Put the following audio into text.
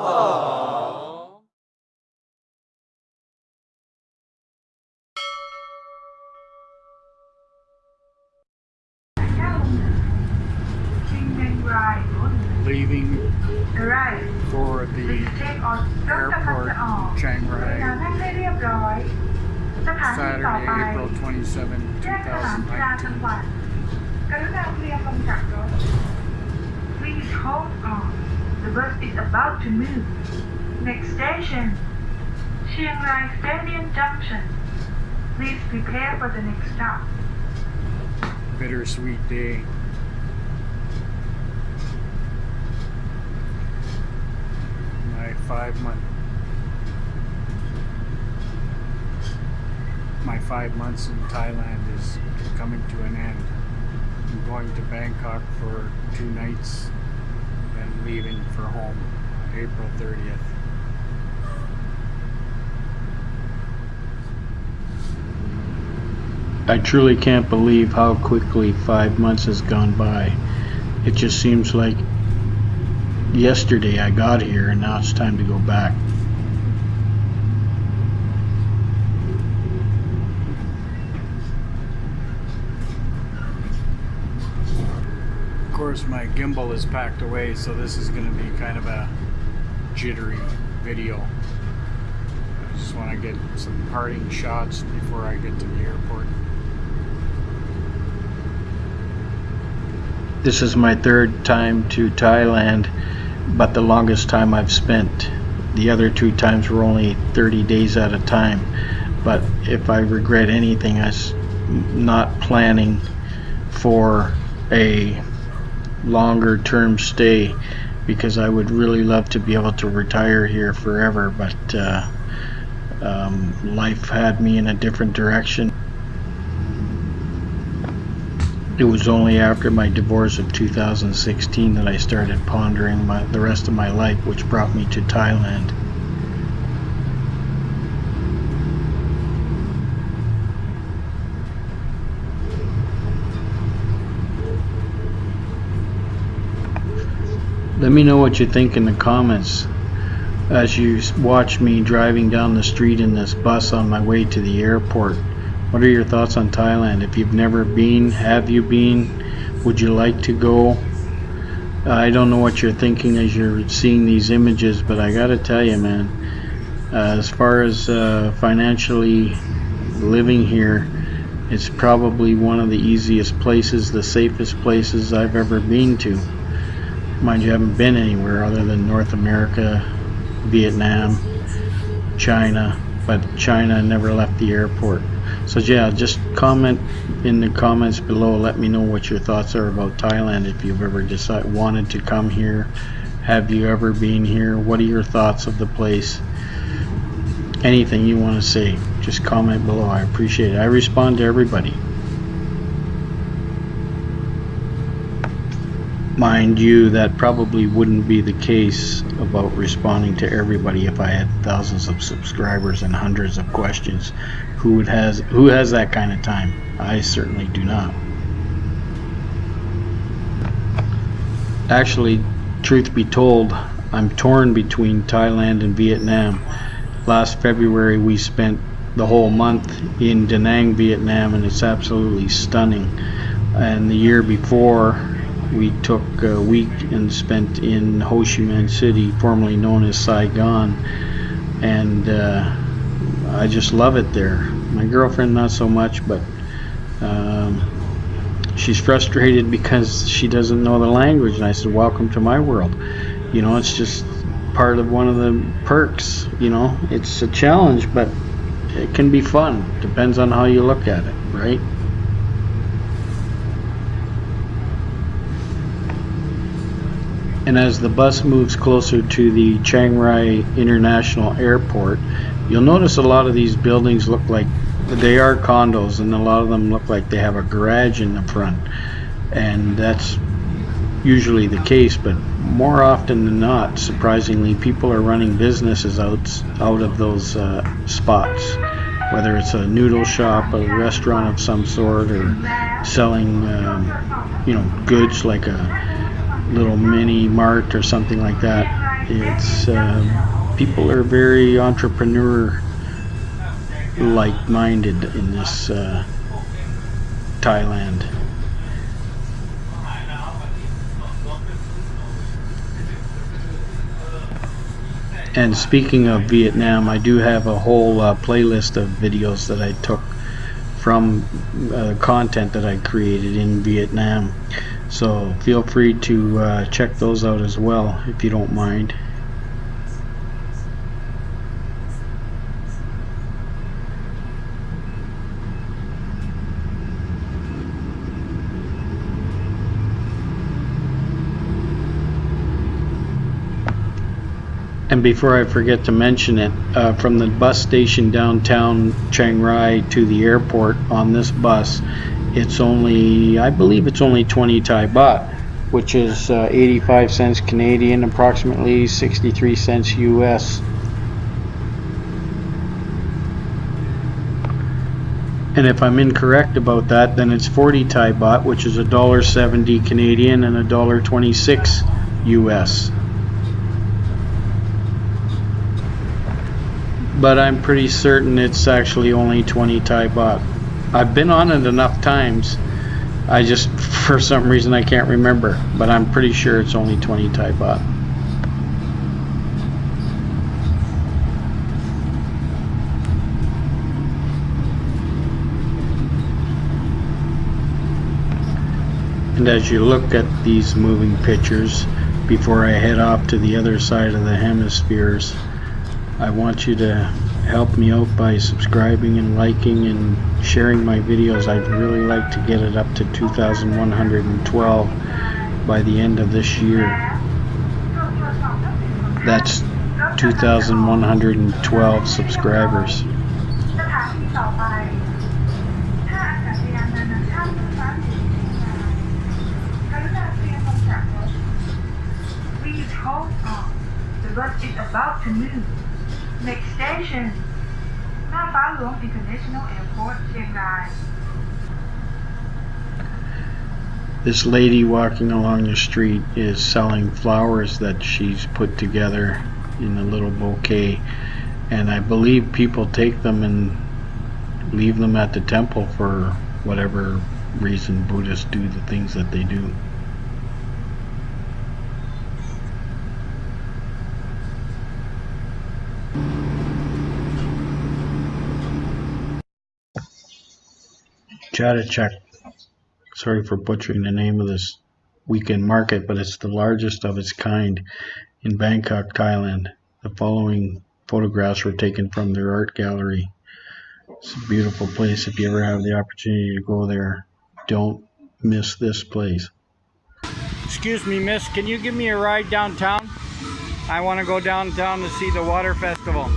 Aww. Leaving for the airport Chiang Rai Saturday, April 27, 2019. Please hold on. The bus is about to move. Next station, Chiang Rai Stadium Junction. Please prepare for the next stop. Bittersweet day. My five month my five months in Thailand is coming to an end. I'm going to Bangkok for two nights and leaving for home April 30th. I truly can't believe how quickly five months has gone by. It just seems like yesterday I got here and now it's time to go back. Course, my gimbal is packed away, so this is going to be kind of a jittery video. I just want to get some parting shots before I get to the airport. This is my third time to Thailand, but the longest time I've spent. The other two times were only 30 days at a time. But if I regret anything, I s- not planning for a longer term stay because I would really love to be able to retire here forever. But uh, um, life had me in a different direction. It was only after my divorce of 2016 that I started pondering my, the rest of my life, which brought me to Thailand. Let me know what you think in the comments as you watch me driving down the street in this bus on my way to the airport. What are your thoughts on Thailand? If you've never been, have you been? Would you like to go? I don't know what you're thinking as you're seeing these images, but I gotta tell you, man, uh, as far as uh, financially living here, it's probably one of the easiest places, the safest places I've ever been to. Mind you, I haven't been anywhere other than North America, Vietnam, China, but China never left the airport. So yeah, just comment in the comments below. Let me know what your thoughts are about Thailand. If you've ever decided wanted to come here, have you ever been here? What are your thoughts of the place? Anything you want to say, just comment below. I appreciate it. I respond to everybody. Mind you, that probably wouldn't be the case about responding to everybody if I had thousands of subscribers and hundreds of questions. Who would has who has that kind of time? I certainly do not. Actually, truth be told, I'm torn between Thailand and Vietnam. Last February we spent the whole month in Da Nang, Vietnam, and it's absolutely stunning. And the year before, we took a week and spent in Ho Chi Minh City, formerly known as Saigon, and uh, I just love it there. My girlfriend, not so much, but um, she's frustrated because she doesn't know the language. And I said, "Welcome to my world." You know, it's just part of one of the perks. You know, it's a challenge, but it can be fun. Depends on how you look at it, right? And as the bus moves closer to the Chiang Rai International Airport, you'll notice a lot of these buildings look like they are condos, and a lot of them look like they have a garage in the front. And that's usually the case, but more often than not, surprisingly, people are running businesses out out of those uh, spots. Whether it's a noodle shop, a restaurant of some sort, or selling, um, you know, goods like a little mini mart or something like that. it's uh, people are very entrepreneur like minded in this uh, Thailand. And speaking of Vietnam, I do have a whole uh, playlist of videos that I took from uh, content that I created in Vietnam. So feel free to uh, check those out as well if you don't mind. And before I forget to mention it, uh, from the bus station downtown Chiang Rai to the airport on this bus, it's only, I believe it's only 20 Thai baht, which is uh, 85 cents Canadian, approximately 63 cents US. And if I'm incorrect about that, then it's 40 Thai baht, which is $1.70 Canadian and $1.26 US. but I'm pretty certain it's actually only 20 Thai baht. I've been on it enough times. I just, for some reason, I can't remember, but I'm pretty sure it's only 20 Thai baht. And as you look at these moving pictures, before I head off to the other side of the hemispheres, I want you to help me out by subscribing and liking and sharing my videos. I'd really like to get it up to 2,112 by the end of this year. That's 2,112 subscribers. About to move. Next station, Navalon International Airport, Chiang This lady walking along the street is selling flowers that she's put together in a little bouquet. And I believe people take them and leave them at the temple for whatever reason Buddhists do the things that they do. Chatuchak. Sorry for butchering the name of this weekend market, but it's the largest of its kind in Bangkok, Thailand. The following photographs were taken from their art gallery. It's a beautiful place. If you ever have the opportunity to go there, don't miss this place. Excuse me, miss. Can you give me a ride downtown? I want to go downtown to see the water festival.